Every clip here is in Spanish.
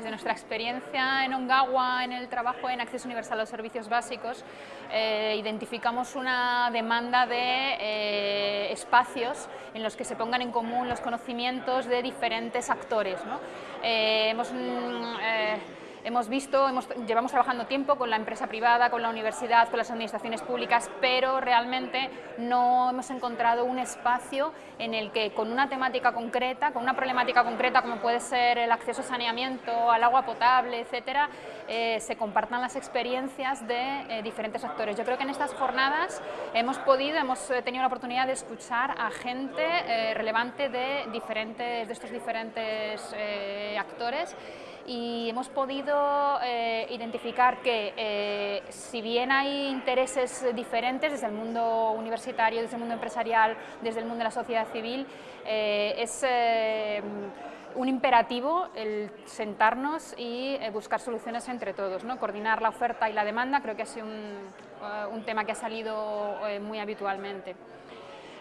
Desde nuestra experiencia en Ongawa, en el trabajo en acceso universal a los servicios básicos, eh, identificamos una demanda de eh, espacios en los que se pongan en común los conocimientos de diferentes actores. hemos, mm, hemos visto, llevamos trabajando tiempo con la empresa privada, con la universidad, con las administraciones públicas, pero realmente no hemos encontrado un espacio en el que con una temática concreta, con una problemática concreta como puede ser el acceso a saneamiento, al agua potable, etcétera, eh, se compartan las experiencias de eh, diferentes actores. Yo creo que en estas jornadas hemos podido, hemos eh, tenido la oportunidad de escuchar a gente relevante de, diferentes, de estos diferentes actores y hemos podido eh, identificar que eh, si bien hay intereses diferentes desde el mundo universitario, desde el mundo empresarial, desde el mundo de la sociedad civil, eh, es un imperativo el sentarnos y buscar soluciones entre todos, coordinar la oferta y la demanda, creo que ha sido un tema que ha salido muy habitualmente.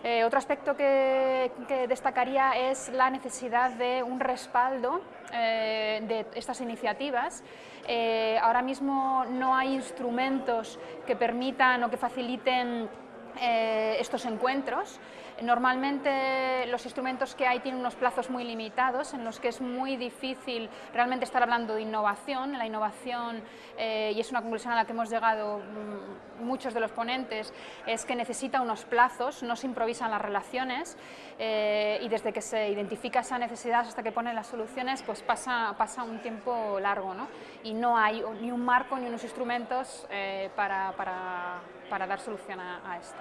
Eh, otro aspecto que, destacaría es la necesidad de un respaldo eh, de estas iniciativas. Eh, ahora mismo no hay instrumentos que permitan o que faciliten estos encuentros. Normalmente los instrumentos que hay tienen unos plazos muy limitados en los que es muy difícil realmente estar hablando de innovación. La innovación, eh, y es una conclusión a la que hemos llegado mm, muchos de los ponentes, es que necesita unos plazos, no se improvisan las relaciones eh, y desde que se identifica esa necesidad hasta que ponen las soluciones pues pasa, pasa un tiempo largo ¿no? y no hay ni un marco ni unos instrumentos eh, para, para, para, dar solución a esto.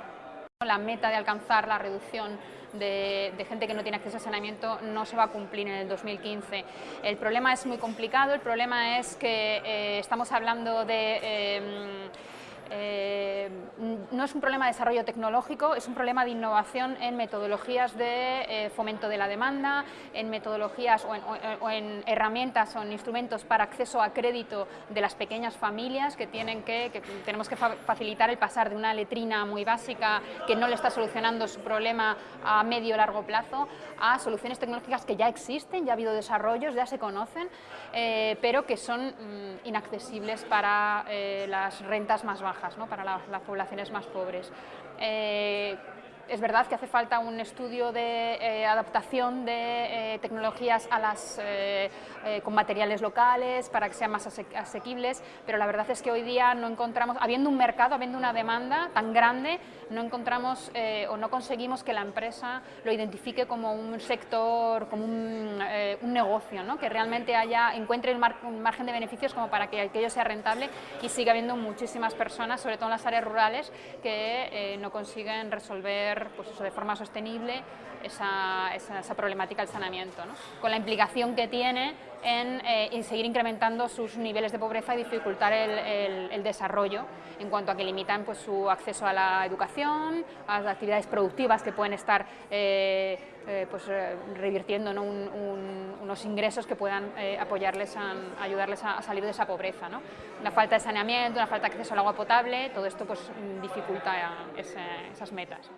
La meta de alcanzar la reducción de, gente que no tiene acceso a saneamiento no se va a cumplir en el 2015. El problema es muy complicado, el problema es que eh, estamos hablando de... Em, eh, no es un problema de desarrollo tecnológico, es un problema de innovación en metodologías de eh, fomento de la demanda, en metodologías o en, herramientas o en instrumentos para acceso a crédito de las pequeñas familias que, tienen que, tenemos que facilitar el pasar de una letrina muy básica que no le está solucionando su problema a medio largo plazo a soluciones tecnológicas que ya existen, ya ha habido desarrollos, ya se conocen, eh, pero que son mm, inaccesibles para las rentas más bajas para las poblaciones más pobres. Eh, es verdad que hace falta un estudio de eh, adaptación de eh, tecnologías eh, con materiales locales para que sean más asequibles, pero la verdad es que hoy día no encontramos, habiendo un mercado, habiendo una demanda tan grande, no encontramos o no conseguimos que la empresa lo identifique como un sector, como un, negocio, ¿no? que realmente haya, encuentre un margen de beneficios como para que aquello sea rentable y siga habiendo muchísimas personas, sobre todo en las áreas rurales, que no consiguen resolver pues eso, de forma sostenible esa, esa, problemática del saneamiento, con la implicación que tiene eh, en, seguir incrementando sus niveles de pobreza y dificultar el, desarrollo en cuanto a que limitan pues, su acceso a la educación, a las actividades productivas que pueden estar eh, eh, pues, revirtiendo unos ingresos que puedan apoyarles, a, ayudarles a, salir de esa pobreza. ¿no? Una falta de saneamiento, una falta de acceso al agua potable, todo esto pues, dificulta esas metas.